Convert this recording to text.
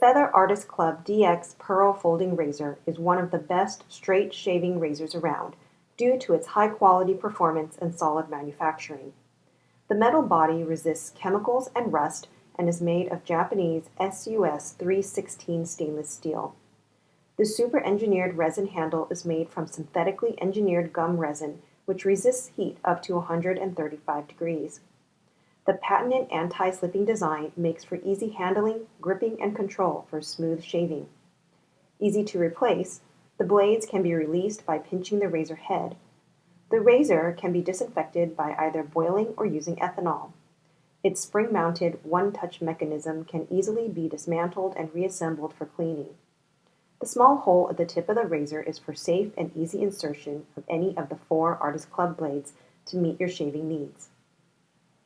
Feather Artist Club DX Pearl Folding Razor is one of the best straight shaving razors around due to its high quality performance and solid manufacturing. The metal body resists chemicals and rust and is made of Japanese SUS 316 stainless steel. The super engineered resin handle is made from synthetically engineered gum resin which resists heat up to 135 degrees. The patented anti-slipping design makes for easy handling, gripping, and control for smooth shaving. Easy to replace, the blades can be released by pinching the razor head. The razor can be disinfected by either boiling or using ethanol. Its spring-mounted one-touch mechanism can easily be dismantled and reassembled for cleaning. The small hole at the tip of the razor is for safe and easy insertion of any of the four Artist Club blades to meet your shaving needs.